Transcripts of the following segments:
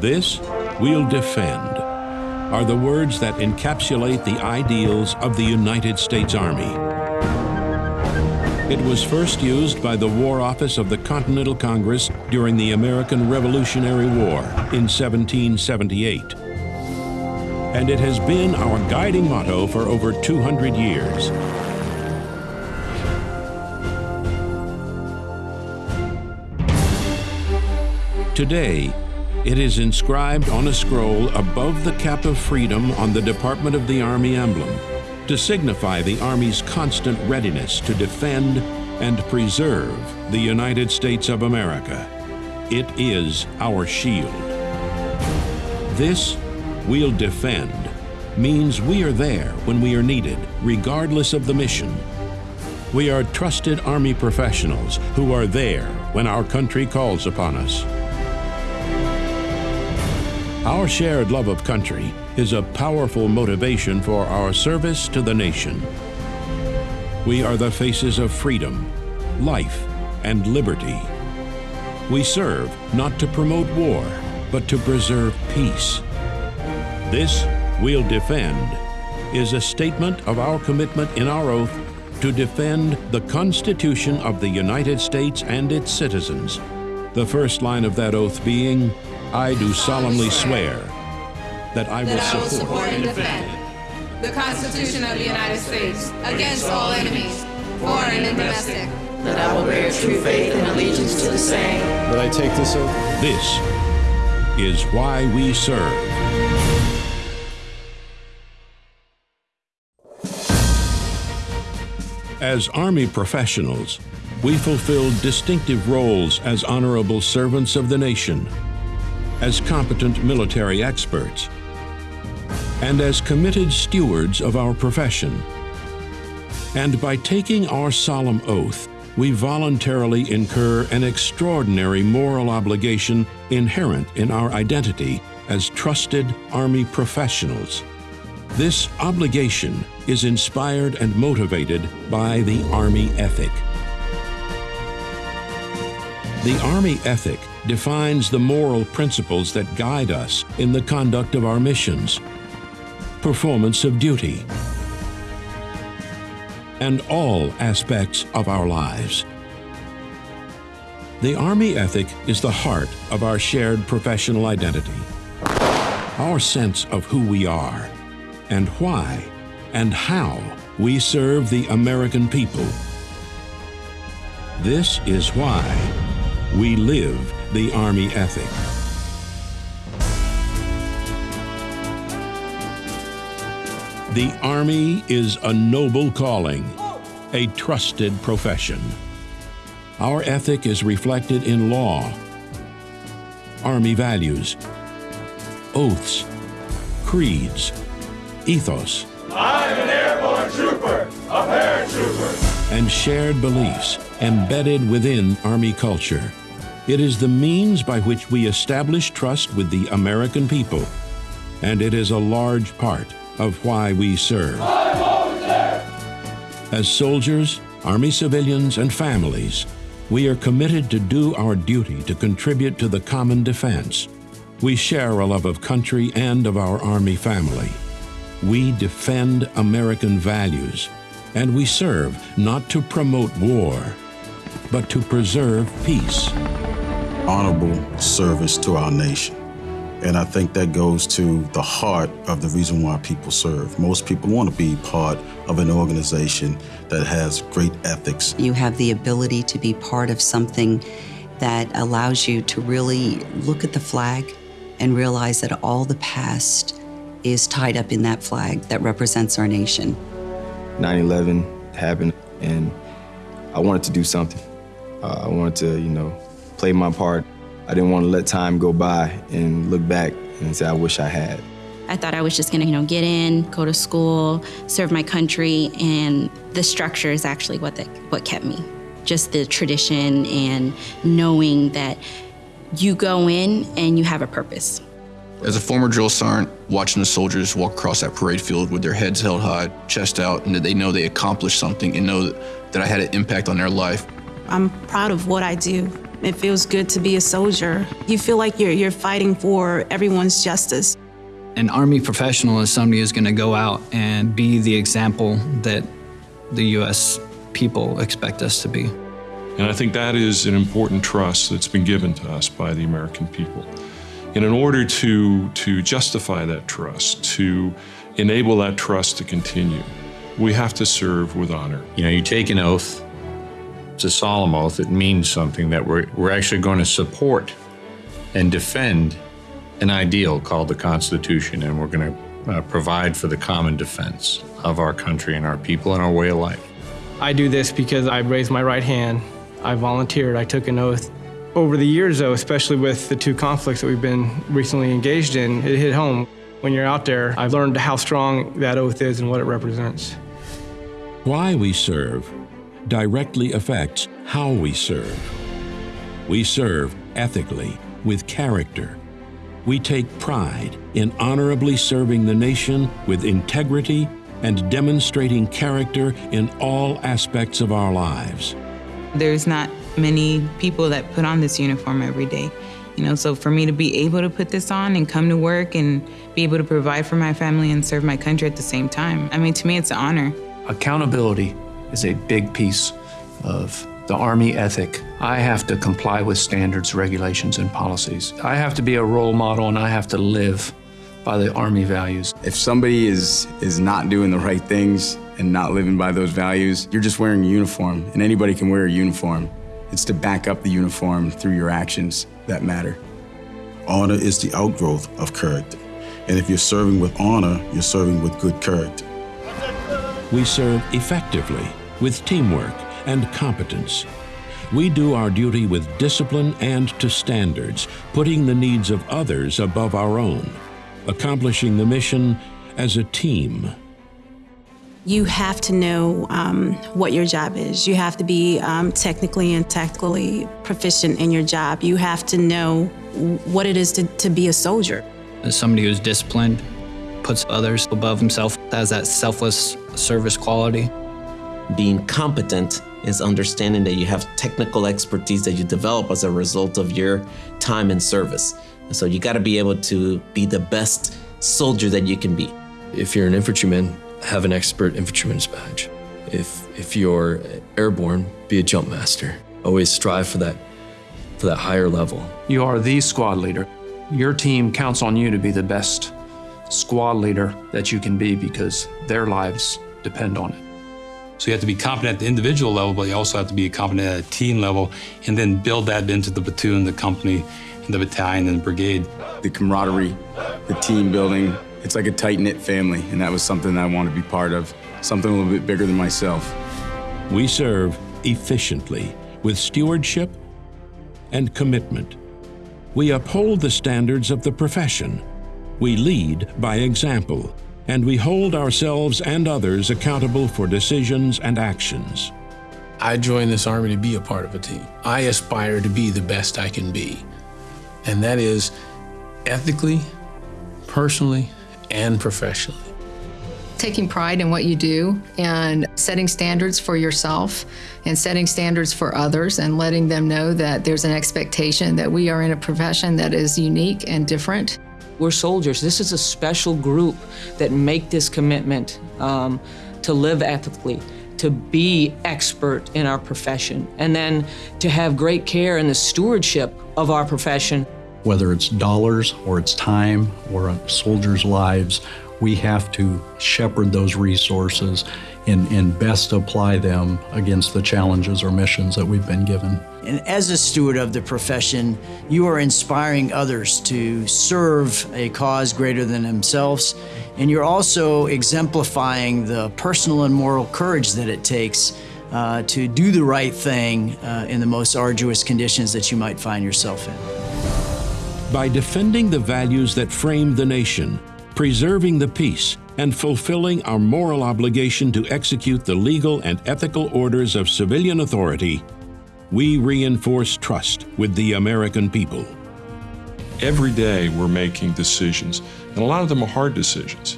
This we'll defend are the words that encapsulate the ideals of the United States Army. It was first used by the War Office of the Continental Congress during the American Revolutionary War in 1778. And it has been our guiding motto for over 200 years. Today, it is inscribed on a scroll above the cap of freedom on the Department of the Army emblem to signify the Army's constant readiness to defend and preserve the United States of America. It is our shield. This we'll defend means we are there when we are needed, regardless of the mission. We are trusted Army professionals who are there when our country calls upon us. Our shared love of country is a powerful motivation for our service to the nation. We are the faces of freedom, life, and liberty. We serve not to promote war, but to preserve peace. This we'll defend is a statement of our commitment in our oath to defend the Constitution of the United States and its citizens. The first line of that oath being, I do solemnly swear that I will, that I will support, support and defend the Constitution of the United States against all enemies, foreign and domestic. That I will bear true faith and allegiance to the same. That I take this oath. This is why we serve. As Army professionals, we fulfill distinctive roles as honorable servants of the nation, as competent military experts, and as committed stewards of our profession. And by taking our solemn oath, we voluntarily incur an extraordinary moral obligation inherent in our identity as trusted Army professionals. This obligation is inspired and motivated by the Army ethic. The Army ethic defines the moral principles that guide us in the conduct of our missions, performance of duty, and all aspects of our lives. The Army ethic is the heart of our shared professional identity, our sense of who we are, and why and how we serve the American people. This is why we live the Army ethic. The Army is a noble calling, a trusted profession. Our ethic is reflected in law, Army values, oaths, creeds, ethos, I'm an airborne trooper, a paratrooper. And shared beliefs embedded within Army culture. It is the means by which we establish trust with the American people, and it is a large part of why we serve. As soldiers, Army civilians, and families, we are committed to do our duty to contribute to the common defense. We share a love of country and of our Army family. We defend American values, and we serve not to promote war, but to preserve peace. honorable service to our nation. And I think that goes to the heart of the reason why people serve. Most people want to be part of an organization that has great ethics. You have the ability to be part of something that allows you to really look at the flag and realize that all the past is tied up in that flag that represents our nation. 9 11 happened, and I wanted to do something. Uh, I wanted to, you know, play my part. I didn't want to let time go by and look back and say, I wish I had. I thought I was just gonna, you know, get in, go to school, serve my country, and the structure is actually what that, what kept me. Just the tradition and knowing that you go in and you have a purpose. As a former drill sergeant, watching the soldiers walk across that parade field with their heads held high, chest out, and that they know they accomplished something and know that, that I had an impact on their life, I'm proud of what I do. It feels good to be a soldier. You feel like you're, you're fighting for everyone's justice. An Army professional is somebody who's going to go out and be the example that the U.S. people expect us to be. And I think that is an important trust that's been given to us by the American people. And in order to, to justify that trust, to enable that trust to continue, we have to serve with honor. You know, you take an oath, it's a solemn oath, it means something that we're, we're actually going to support and defend an ideal called the Constitution, and we're going to uh, provide for the common defense of our country and our people and our way of life. I do this because I raised my right hand, I volunteered, I took an oath. Over the years, though, especially with the two conflicts that we've been recently engaged in, it hit home. When you're out there, I've learned how strong that oath is and what it represents. Why we serve directly affects how we serve. We serve ethically, with character. We take pride in honorably serving the nation with integrity and demonstrating character in all aspects of our lives. There's not many people that put on this uniform every day. You know, so for me to be able to put this on and come to work and be able to provide for my family and serve my country at the same time, I mean, to me, it's an honor. Accountability is a big piece of the Army ethic. I have to comply with standards, regulations, and policies. I have to be a role model and I have to live by the Army values. If somebody is, is not doing the right things and not living by those values, you're just wearing a uniform, and anybody can wear a uniform. It's to back up the uniform through your actions that matter. Honor is the outgrowth of character. And if you're serving with honor, you're serving with good character. We serve effectively with teamwork and competence. We do our duty with discipline and to standards, putting the needs of others above our own, accomplishing the mission as a team. You have to know um, what your job is. You have to be um, technically and tactically proficient in your job. You have to know what it is to, to be a soldier. As somebody who's disciplined, puts others above himself, has that selfless service quality. Being competent is understanding that you have technical expertise that you develop as a result of your time in service. So you got to be able to be the best soldier that you can be. If you're an infantryman, have an expert infantryman's badge. If if you're airborne, be a jump master. Always strive for that for that higher level. You are the squad leader. Your team counts on you to be the best squad leader that you can be because their lives depend on it. So you have to be competent at the individual level, but you also have to be competent at a team level and then build that into the platoon, the company, and the battalion and the brigade. The camaraderie, the team building, it's like a tight-knit family, and that was something I want to be part of, something a little bit bigger than myself. We serve efficiently with stewardship and commitment. We uphold the standards of the profession. We lead by example, and we hold ourselves and others accountable for decisions and actions. I joined this Army to be a part of a team. I aspire to be the best I can be, and that is ethically, personally, and professionally. Taking pride in what you do and setting standards for yourself and setting standards for others and letting them know that there's an expectation that we are in a profession that is unique and different. We're soldiers. This is a special group that make this commitment um, to live ethically, to be expert in our profession, and then to have great care in the stewardship of our profession. Whether it's dollars or it's time or soldiers' lives, we have to shepherd those resources and, and best apply them against the challenges or missions that we've been given. And as a steward of the profession, you are inspiring others to serve a cause greater than themselves. And you're also exemplifying the personal and moral courage that it takes uh, to do the right thing uh, in the most arduous conditions that you might find yourself in. By defending the values that frame the nation, preserving the peace, and fulfilling our moral obligation to execute the legal and ethical orders of civilian authority, we reinforce trust with the American people. Every day we're making decisions, and a lot of them are hard decisions.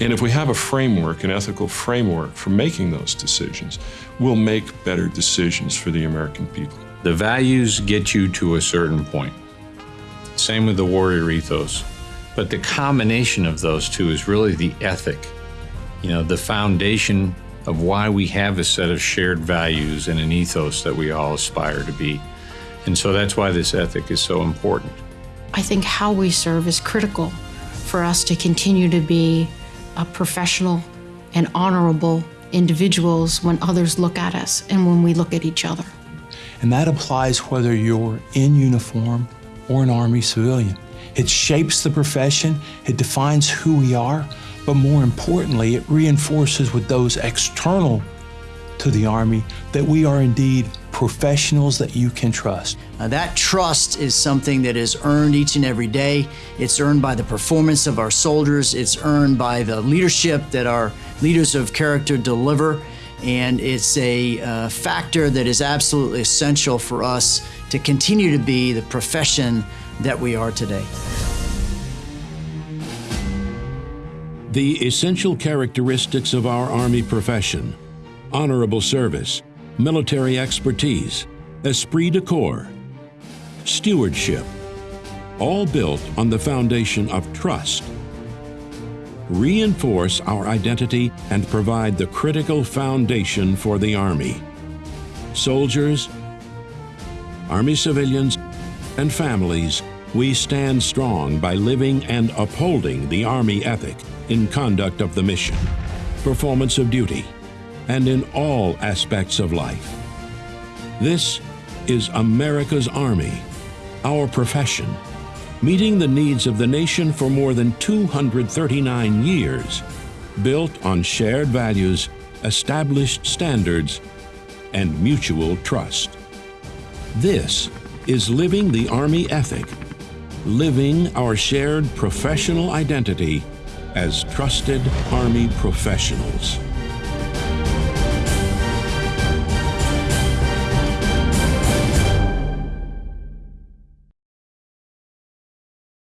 And if we have a framework, an ethical framework for making those decisions, we'll make better decisions for the American people. The values get you to a certain point. Same with the warrior ethos. But the combination of those two is really the ethic, you know, the foundation of why we have a set of shared values and an ethos that we all aspire to be. And so that's why this ethic is so important. I think how we serve is critical for us to continue to be a professional and honorable individuals when others look at us and when we look at each other. And that applies whether you're in uniform or an Army civilian. It shapes the profession, it defines who we are, but more importantly, it reinforces with those external to the Army that we are indeed professionals that you can trust. Uh, that trust is something that is earned each and every day. It's earned by the performance of our soldiers, it's earned by the leadership that our leaders of character deliver, and it's a uh, factor that is absolutely essential for us to continue to be the profession that we are today. The essential characteristics of our Army profession honorable service, military expertise, esprit de corps, stewardship, all built on the foundation of trust, reinforce our identity and provide the critical foundation for the Army. Soldiers, Army civilians, and families, we stand strong by living and upholding the Army ethic in conduct of the mission, performance of duty, and in all aspects of life. This is America's Army, our profession, meeting the needs of the nation for more than 239 years, built on shared values, established standards, and mutual trust. This is living the Army ethic, living our shared professional identity as trusted Army professionals.